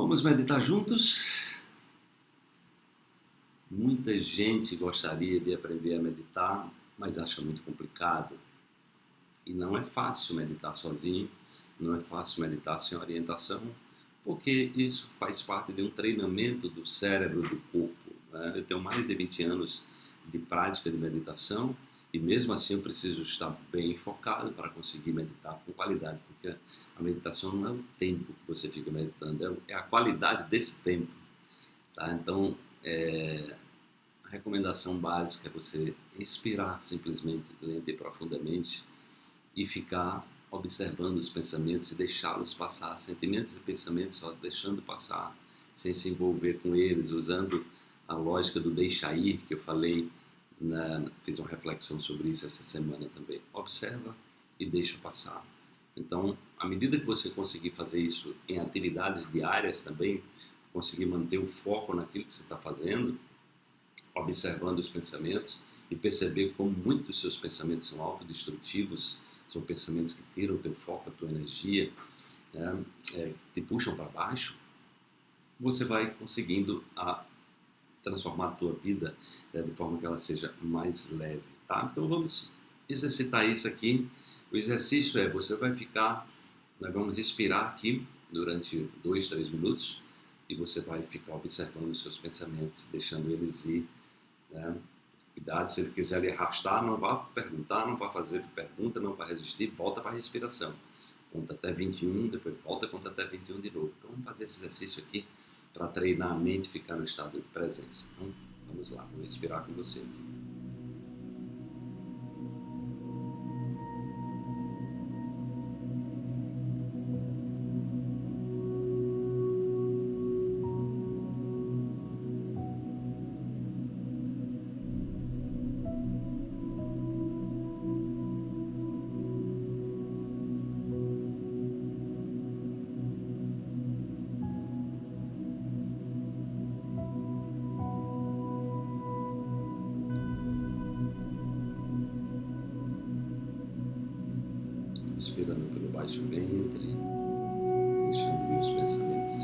Vamos meditar juntos? Muita gente gostaria de aprender a meditar, mas acha muito complicado. E não é fácil meditar sozinho, não é fácil meditar sem orientação, porque isso faz parte de um treinamento do cérebro, do corpo. Né? Eu tenho mais de 20 anos de prática de meditação e mesmo assim eu preciso estar bem focado para conseguir meditar com qualidade, porque a meditação não é o tempo que você fica meditando, é, é a qualidade desse tempo. Tá? Então, é, a recomendação básica é você inspirar simplesmente, lenta e profundamente e ficar observando os pensamentos e deixá-los passar, sentimentos e pensamentos só deixando passar, sem se envolver com eles, usando a lógica do deixar ir que eu falei na, fiz uma reflexão sobre isso essa semana também. Observa e deixa passar. Então, à medida que você conseguir fazer isso em atividades diárias também, conseguir manter o foco naquilo que você está fazendo, observando os pensamentos e perceber como muitos dos seus pensamentos são autodestrutivos, são pensamentos que tiram o teu foco, a tua energia, né, é, te puxam para baixo, você vai conseguindo a transformar a tua vida é, de forma que ela seja mais leve, tá? Então vamos exercitar isso aqui. O exercício é, você vai ficar, nós vamos respirar aqui durante dois, três minutos e você vai ficar observando os seus pensamentos, deixando eles ir, né? Cuidado, se ele quiser lhe arrastar, não vá perguntar, não vá fazer pergunta, não vá resistir, volta para a respiração. Conta até 21, depois volta, conta até 21 de novo. Então vamos fazer esse exercício aqui para treinar a mente e ficar no estado de presença. Então, vamos lá, vou respirar com você aqui. Inspirando pelo baixo ventre, deixando os pensamentos e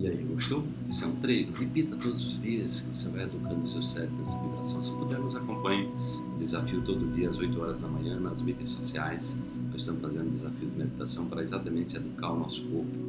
E aí, gostou? Isso é um treino. Repita todos os dias que você vai educando seu cérebro nessa vibração. Se puder, nos acompanhe. Desafio todo dia às 8 horas da manhã nas mídias sociais. Nós estamos fazendo um desafio de meditação para exatamente educar o nosso corpo